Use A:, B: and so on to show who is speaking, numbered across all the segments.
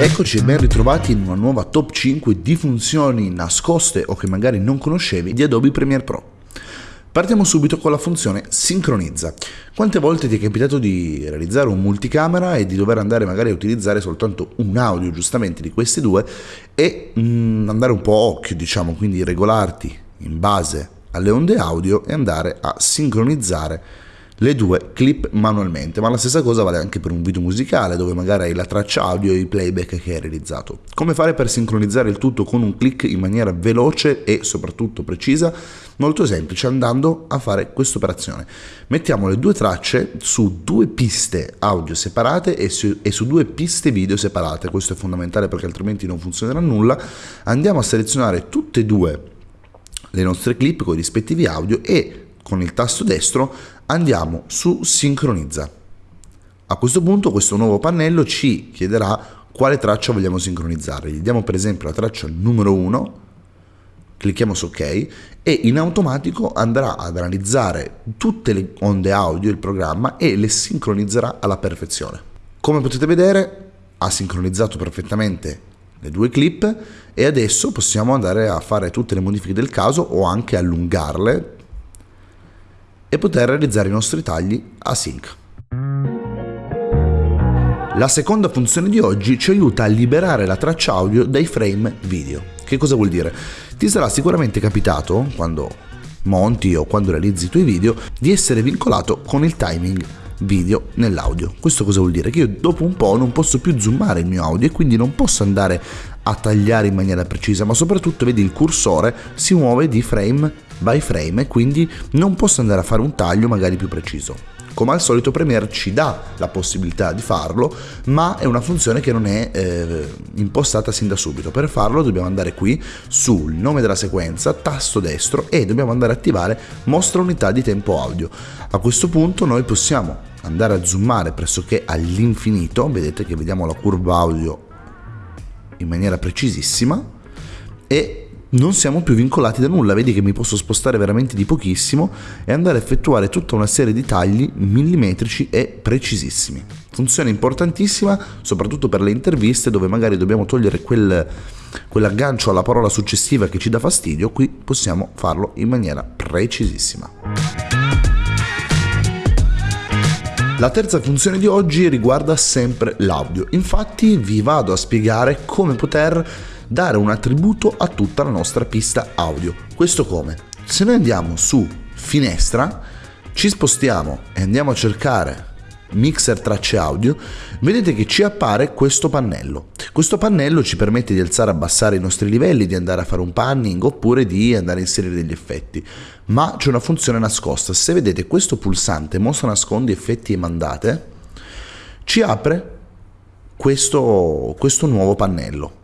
A: Eccoci e ben ritrovati in una nuova top 5 di funzioni nascoste o che magari non conoscevi di Adobe Premiere Pro. Partiamo subito con la funzione sincronizza. Quante volte ti è capitato di realizzare un multicamera e di dover andare magari a utilizzare soltanto un audio giustamente di questi due e mm, andare un po' occhio diciamo, quindi regolarti in base alle onde audio e andare a sincronizzare le due clip manualmente, ma la stessa cosa vale anche per un video musicale dove magari hai la traccia audio e i playback che hai realizzato. Come fare per sincronizzare il tutto con un click in maniera veloce e soprattutto precisa? Molto semplice, andando a fare questa operazione. Mettiamo le due tracce su due piste audio separate e su, e su due piste video separate, questo è fondamentale perché altrimenti non funzionerà nulla. Andiamo a selezionare tutte e due le nostre clip con i rispettivi audio e con il tasto destro andiamo su sincronizza. A questo punto questo nuovo pannello ci chiederà quale traccia vogliamo sincronizzare. Gli diamo per esempio la traccia numero 1, clicchiamo su ok e in automatico andrà ad analizzare tutte le onde audio il programma e le sincronizzerà alla perfezione. Come potete vedere ha sincronizzato perfettamente le due clip e adesso possiamo andare a fare tutte le modifiche del caso o anche allungarle e poter realizzare i nostri tagli a sync. La seconda funzione di oggi ci aiuta a liberare la traccia audio dai frame video. Che cosa vuol dire? Ti sarà sicuramente capitato, quando monti o quando realizzi i tuoi video, di essere vincolato con il timing video nell'audio. Questo cosa vuol dire? Che io dopo un po' non posso più zoomare il mio audio e quindi non posso andare a tagliare in maniera precisa, ma soprattutto vedi il cursore si muove di frame by frame e quindi non posso andare a fare un taglio magari più preciso. Come al solito Premiere ci dà la possibilità di farlo, ma è una funzione che non è eh, impostata sin da subito. Per farlo dobbiamo andare qui sul nome della sequenza, tasto destro e dobbiamo andare a attivare mostra unità di tempo audio. A questo punto noi possiamo andare a zoomare pressoché all'infinito, vedete che vediamo la curva audio in maniera precisissima e non siamo più vincolati da nulla, vedi che mi posso spostare veramente di pochissimo e andare a effettuare tutta una serie di tagli millimetrici e precisissimi. Funzione importantissima soprattutto per le interviste dove magari dobbiamo togliere quel, quell'aggancio alla parola successiva che ci dà fastidio, qui possiamo farlo in maniera precisissima. La terza funzione di oggi riguarda sempre l'audio, infatti vi vado a spiegare come poter dare un attributo a tutta la nostra pista audio. Questo come? Se noi andiamo su finestra, ci spostiamo e andiamo a cercare mixer tracce audio, vedete che ci appare questo pannello. Questo pannello ci permette di alzare e abbassare i nostri livelli, di andare a fare un panning oppure di andare a inserire degli effetti. Ma c'è una funzione nascosta. Se vedete questo pulsante mostra nascondi effetti e mandate, ci apre questo, questo nuovo pannello.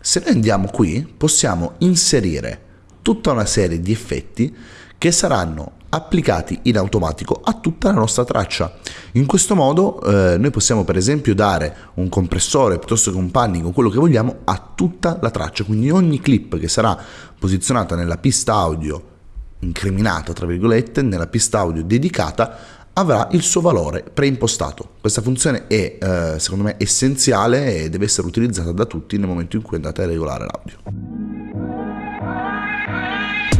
A: Se noi andiamo qui possiamo inserire tutta una serie di effetti che saranno applicati in automatico a tutta la nostra traccia. In questo modo eh, noi possiamo per esempio dare un compressore piuttosto che un panning o quello che vogliamo a tutta la traccia, quindi ogni clip che sarà posizionata nella pista audio incriminata, tra virgolette, nella pista audio dedicata avrà il suo valore preimpostato. Questa funzione è eh, secondo me essenziale e deve essere utilizzata da tutti nel momento in cui andate a regolare l'audio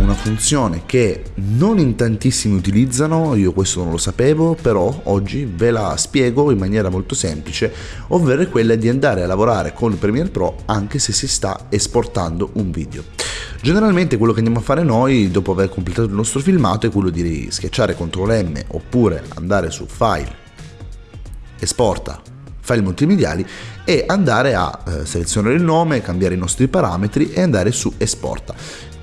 A: una funzione che non in tantissimi utilizzano, io questo non lo sapevo, però oggi ve la spiego in maniera molto semplice, ovvero quella di andare a lavorare con Premiere Pro anche se si sta esportando un video. Generalmente quello che andiamo a fare noi dopo aver completato il nostro filmato è quello di schiacciare CTRL M oppure andare su File, Esporta, file multimediali e andare a eh, selezionare il nome, cambiare i nostri parametri e andare su esporta.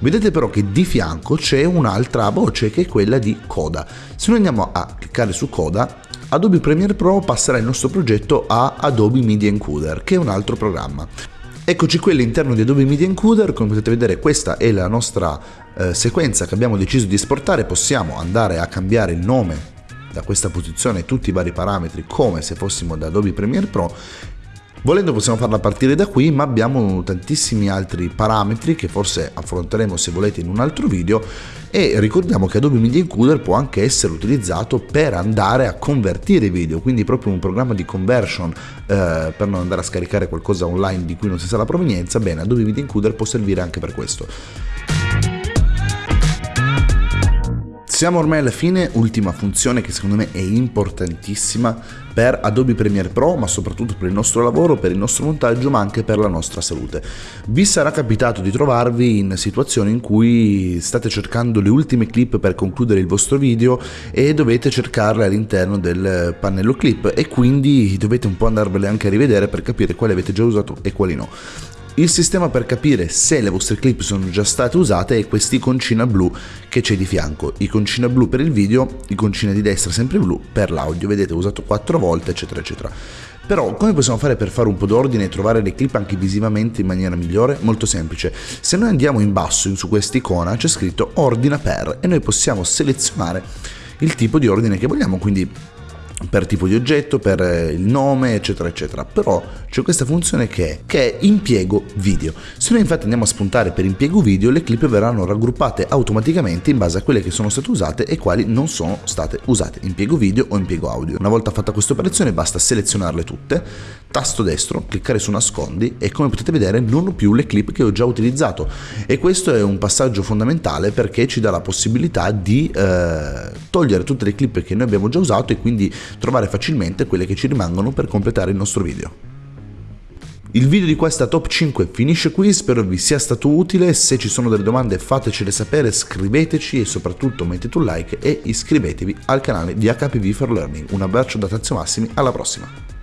A: Vedete però che di fianco c'è un'altra voce che è quella di Coda. Se noi andiamo a cliccare su Coda, Adobe Premiere Pro passerà il nostro progetto a Adobe Media Encoder, che è un altro programma. Eccoci qui all'interno di Adobe Media Encoder, come potete vedere questa è la nostra eh, sequenza che abbiamo deciso di esportare, possiamo andare a cambiare il nome da questa posizione tutti i vari parametri come se fossimo da Adobe Premiere Pro Volendo possiamo farla partire da qui, ma abbiamo tantissimi altri parametri che forse affronteremo se volete in un altro video e ricordiamo che Adobe Media Encoder può anche essere utilizzato per andare a convertire video, quindi proprio un programma di conversion eh, per non andare a scaricare qualcosa online di cui non si sa la provenienza, bene, Adobe Media Encoder può servire anche per questo. Siamo ormai alla fine, ultima funzione che secondo me è importantissima per Adobe Premiere Pro, ma soprattutto per il nostro lavoro, per il nostro montaggio, ma anche per la nostra salute. Vi sarà capitato di trovarvi in situazioni in cui state cercando le ultime clip per concludere il vostro video e dovete cercarle all'interno del pannello clip e quindi dovete un po' andarvele anche a rivedere per capire quali avete già usato e quali no. Il sistema per capire se le vostre clip sono già state usate è quest'iconcina blu che c'è di fianco. Iconcina blu per il video, iconcina di destra sempre blu per l'audio. Vedete, ho usato 4 volte, eccetera, eccetera. Però come possiamo fare per fare un po' d'ordine e trovare le clip anche visivamente in maniera migliore? Molto semplice. Se noi andiamo in basso su questa icona c'è scritto ordina per e noi possiamo selezionare il tipo di ordine che vogliamo, quindi per tipo di oggetto, per eh, il nome, eccetera, eccetera. Però c'è questa funzione che è, che è impiego video. Se noi infatti andiamo a spuntare per impiego video, le clip verranno raggruppate automaticamente in base a quelle che sono state usate e quali non sono state usate, impiego video o impiego audio. Una volta fatta questa operazione basta selezionarle tutte, tasto destro, cliccare su nascondi e come potete vedere non ho più le clip che ho già utilizzato e questo è un passaggio fondamentale perché ci dà la possibilità di eh, togliere tutte le clip che noi abbiamo già usato e quindi trovare facilmente quelle che ci rimangono per completare il nostro video. Il video di questa top 5 finisce qui, spero vi sia stato utile, se ci sono delle domande fatecele sapere, scriveteci e soprattutto mettete un like e iscrivetevi al canale di HPV for Learning. Un abbraccio da Tazio Massimi, alla prossima!